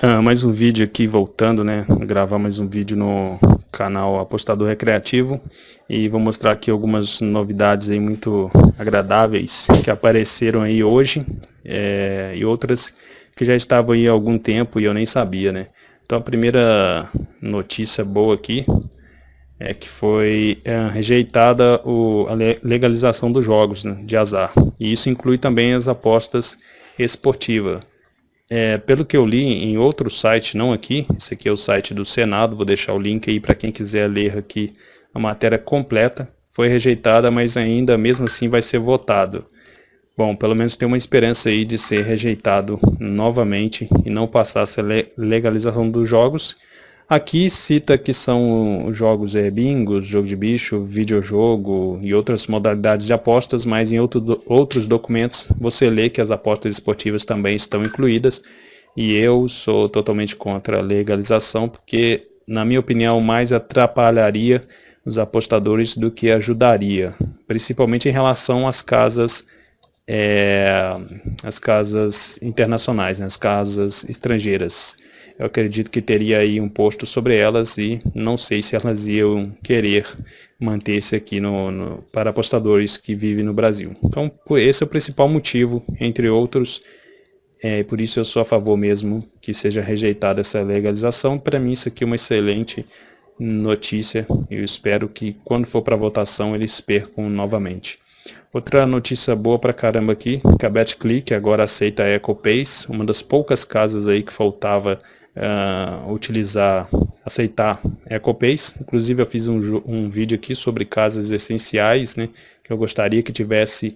Ah, mais um vídeo aqui voltando, né? Gravar mais um vídeo no canal Apostador Recreativo e vou mostrar aqui algumas novidades aí muito agradáveis que apareceram aí hoje é, e outras que já estavam aí há algum tempo e eu nem sabia, né? Então a primeira notícia boa aqui é que foi é, rejeitada o, a legalização dos jogos né, de azar e isso inclui também as apostas esportivas. É, pelo que eu li em outro site, não aqui, esse aqui é o site do Senado, vou deixar o link aí para quem quiser ler aqui a matéria completa. Foi rejeitada, mas ainda mesmo assim vai ser votado. Bom, pelo menos tem uma esperança aí de ser rejeitado novamente e não passar essa legalização dos jogos Aqui cita que são jogos é, bingos, jogo de bicho, videojogo e outras modalidades de apostas, mas em outro, outros documentos você lê que as apostas esportivas também estão incluídas. E eu sou totalmente contra a legalização porque, na minha opinião, mais atrapalharia os apostadores do que ajudaria, principalmente em relação às casas é, as casas internacionais, né, as casas estrangeiras eu acredito que teria aí um posto sobre elas e não sei se elas iam querer manter-se aqui no, no, para apostadores que vivem no Brasil. Então, esse é o principal motivo, entre outros, é, por isso eu sou a favor mesmo que seja rejeitada essa legalização. Para mim isso aqui é uma excelente notícia, eu espero que quando for para votação eles percam novamente. Outra notícia boa pra caramba aqui, que a BetClick agora aceita a EcoPace, uma das poucas casas aí que faltava uh, utilizar, aceitar EcoPace. Inclusive eu fiz um, um vídeo aqui sobre casas essenciais, né, que eu gostaria que tivesse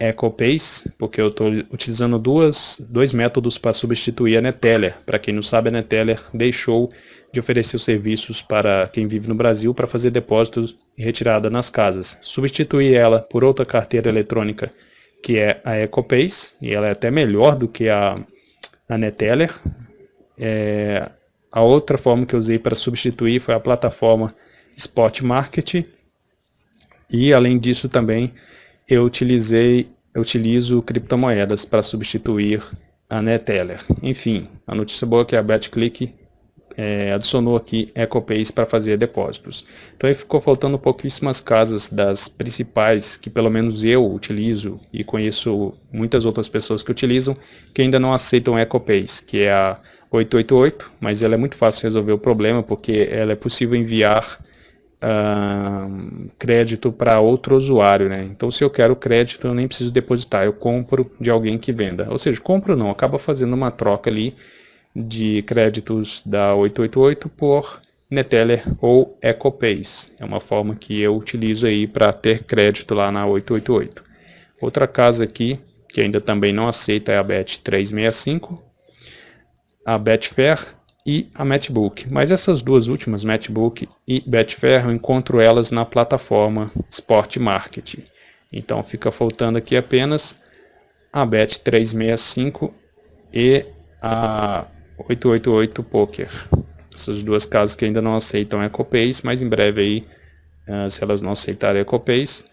EcoPace, porque eu estou utilizando duas, dois métodos para substituir a Neteller. Para quem não sabe, a Neteller deixou de oferecer os serviços para quem vive no Brasil para fazer depósitos e retirada nas casas. Substituir ela por outra carteira eletrônica que é a EcoPace, e ela é até melhor do que a, a Neteller, é, a outra forma que eu usei para substituir foi a plataforma Spot Market. E além disso também eu utilizei, eu utilizo criptomoedas para substituir a Neteller. Enfim, a notícia boa é que a BetClick é, adicionou aqui EcoPace para fazer depósitos. Então aí ficou faltando pouquíssimas casas das principais que pelo menos eu utilizo e conheço muitas outras pessoas que utilizam que ainda não aceitam EcoPace, que é a 888, mas ela é muito fácil resolver o problema porque ela é possível enviar uh, crédito para outro usuário, né? Então se eu quero crédito eu nem preciso depositar, eu compro de alguém que venda. Ou seja, compro não, acaba fazendo uma troca ali de créditos da 888 por Neteller ou EcoPace. É uma forma que eu utilizo aí para ter crédito lá na 888. Outra casa aqui que ainda também não aceita é a Bet365, a Betfair e a Matchbook. Mas essas duas últimas, Matchbook e Betfair, eu encontro elas na plataforma Sport Market. Então fica faltando aqui apenas a Bet365 e a 888 Poker. Essas duas casas que ainda não aceitam EcoPace, mas em breve aí, uh, se elas não aceitarem EcoPace,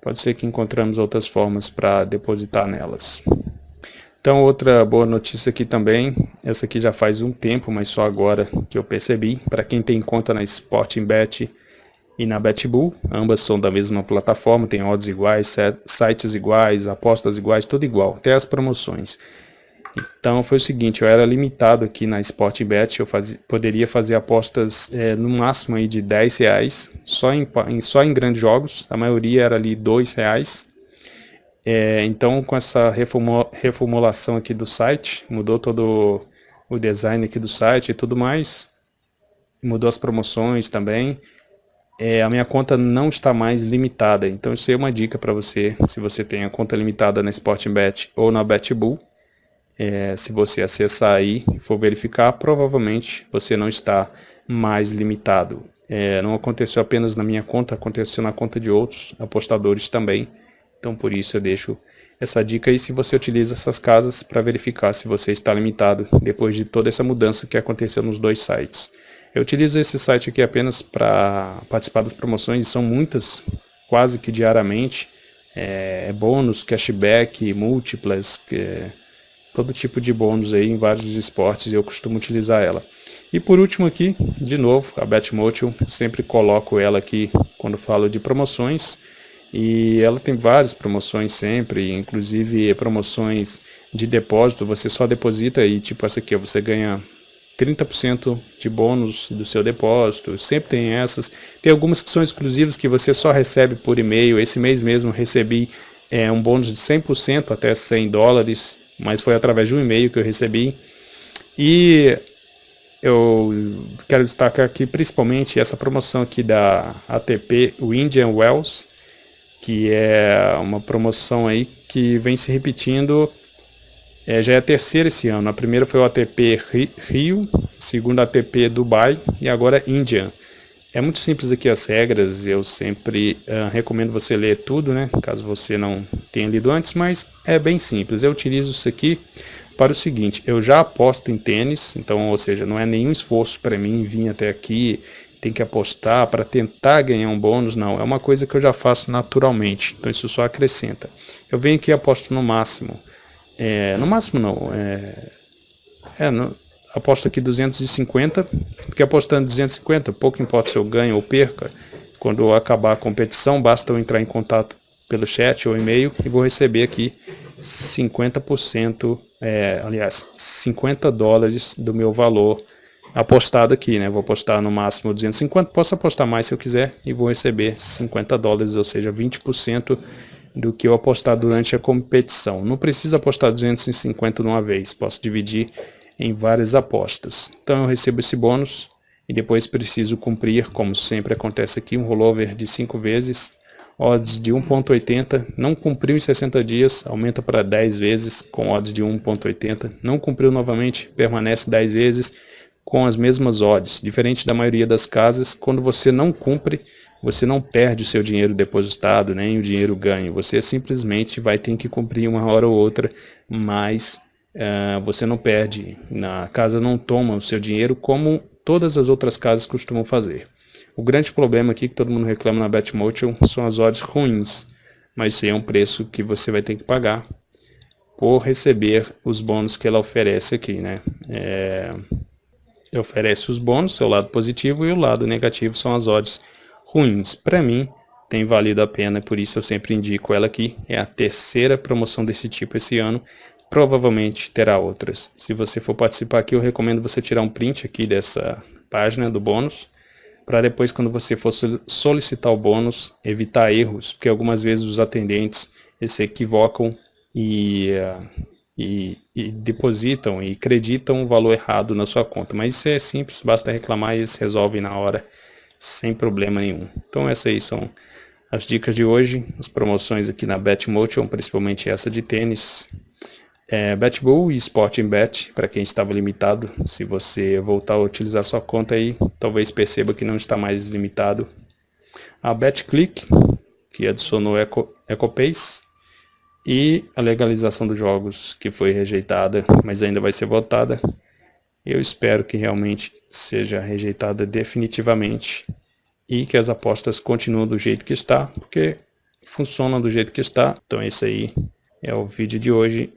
pode ser que encontramos outras formas para depositar nelas. Então, outra boa notícia aqui também, essa aqui já faz um tempo, mas só agora que eu percebi, para quem tem conta na Sporting Bet e na BetBull, ambas são da mesma plataforma, tem odds iguais, sites iguais, apostas iguais, tudo igual, até as promoções. Então foi o seguinte, eu era limitado aqui na Sporting Bet, eu poderia fazer apostas é, no máximo aí de 10 reais, só em, só em grandes jogos, a maioria era ali 2 reais, é, então, com essa reformulação aqui do site, mudou todo o design aqui do site e tudo mais, mudou as promoções também, é, a minha conta não está mais limitada. Então, isso aí é uma dica para você, se você tem a conta limitada na Sportingbet ou na BetBull, é, se você acessar aí e for verificar, provavelmente você não está mais limitado. É, não aconteceu apenas na minha conta, aconteceu na conta de outros apostadores também. Então por isso eu deixo essa dica aí se você utiliza essas casas para verificar se você está limitado depois de toda essa mudança que aconteceu nos dois sites. Eu utilizo esse site aqui apenas para participar das promoções, são muitas, quase que diariamente. É, é bônus, cashback, múltiplas, é, todo tipo de bônus aí em vários esportes e eu costumo utilizar ela. E por último aqui, de novo, a Betmotion, sempre coloco ela aqui quando falo de promoções. E ela tem várias promoções sempre, inclusive promoções de depósito, você só deposita e tipo essa aqui, você ganha 30% de bônus do seu depósito, sempre tem essas. Tem algumas que são exclusivas que você só recebe por e-mail, esse mês mesmo recebi é, um bônus de 100% até 100 dólares, mas foi através de um e-mail que eu recebi. E eu quero destacar aqui principalmente essa promoção aqui da ATP, o Indian Wells, que é uma promoção aí que vem se repetindo, é, já é a terceira esse ano. A primeira foi o ATP Rio, segunda ATP Dubai e agora Indian. É muito simples aqui as regras, eu sempre uh, recomendo você ler tudo, né, caso você não tenha lido antes, mas é bem simples. Eu utilizo isso aqui para o seguinte, eu já aposto em tênis, então, ou seja, não é nenhum esforço para mim vir até aqui, tem que apostar para tentar ganhar um bônus, não, é uma coisa que eu já faço naturalmente, então isso só acrescenta. Eu venho aqui e aposto no máximo, é, no máximo não, é, é no, aposto aqui 250, porque apostando 250, pouco importa se eu ganho ou perca, quando acabar a competição, basta eu entrar em contato pelo chat ou e-mail e vou receber aqui 50%, é, aliás, 50 dólares do meu valor apostado aqui, né? Vou apostar no máximo 250, posso apostar mais se eu quiser e vou receber 50 dólares, ou seja, 20% do que eu apostar durante a competição. Não precisa apostar 250 de uma vez, posso dividir em várias apostas. Então eu recebo esse bônus e depois preciso cumprir, como sempre acontece aqui, um rollover de 5 vezes, odds de 1.80, não cumpriu em 60 dias, aumenta para 10 vezes com odds de 1.80, não cumpriu novamente, permanece 10 vezes com as mesmas odds. Diferente da maioria das casas, quando você não cumpre, você não perde o seu dinheiro depositado, nem o dinheiro ganho. Você simplesmente vai ter que cumprir uma hora ou outra, mas uh, você não perde. Na casa não toma o seu dinheiro como todas as outras casas costumam fazer. O grande problema aqui que todo mundo reclama na Betmotion são as odds ruins, mas isso é um preço que você vai ter que pagar por receber os bônus que ela oferece aqui, né? É, oferece os bônus, seu lado positivo, e o lado negativo são as odds ruins. Para mim, tem valido a pena, por isso eu sempre indico ela aqui. É a terceira promoção desse tipo esse ano. Provavelmente terá outras. Se você for participar aqui, eu recomendo você tirar um print aqui dessa página do bônus, para depois, quando você for solicitar o bônus, evitar erros, porque algumas vezes os atendentes se equivocam e, uh, e, e, depositam e acreditam o valor errado na sua conta. Mas isso é simples, basta reclamar e eles resolvem na hora sem problema nenhum. Então essas aí são as dicas de hoje, as promoções aqui na Betmotion, principalmente essa de tênis. É, Betbull e Sporting Bet, para quem estava limitado, se você voltar a utilizar sua conta aí, talvez perceba que não está mais limitado. A BetClick, que adicionou Eco, EcoPace, e a legalização dos jogos, que foi rejeitada, mas ainda vai ser votada. Eu espero que realmente seja rejeitada definitivamente e que as apostas continuem do jeito que está, porque funcionam do jeito que está. Então esse aí é o vídeo de hoje.